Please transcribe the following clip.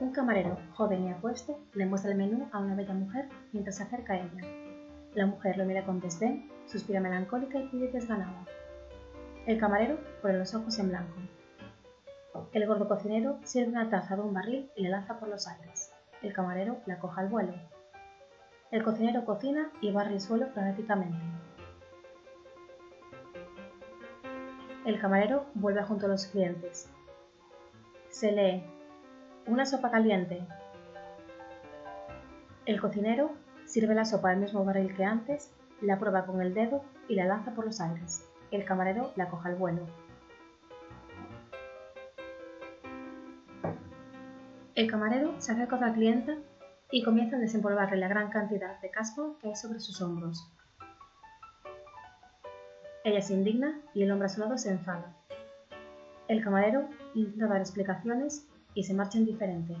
Un camarero, joven y apuesto, le muestra el menú a una bella mujer mientras se acerca a ella. La mujer lo mira con desdén, suspira melancólica y pide desganada. El camarero pone los ojos en blanco. El gordo cocinero sirve una taza de un barril y la lanza por los aires. El camarero la coja al vuelo. El cocinero cocina y barre el suelo frenéticamente. El camarero vuelve junto a los clientes. Se lee una sopa caliente. El cocinero sirve la sopa del mismo barril que antes, la prueba con el dedo y la lanza por los aires. El camarero la coja al vuelo. El camarero se acerca a la clienta y comienza a desempolvarle la gran cantidad de casco que hay sobre sus hombros. Ella se indigna y el hombre a su lado se enfada. El camarero intenta dar explicaciones y se marcha indiferente.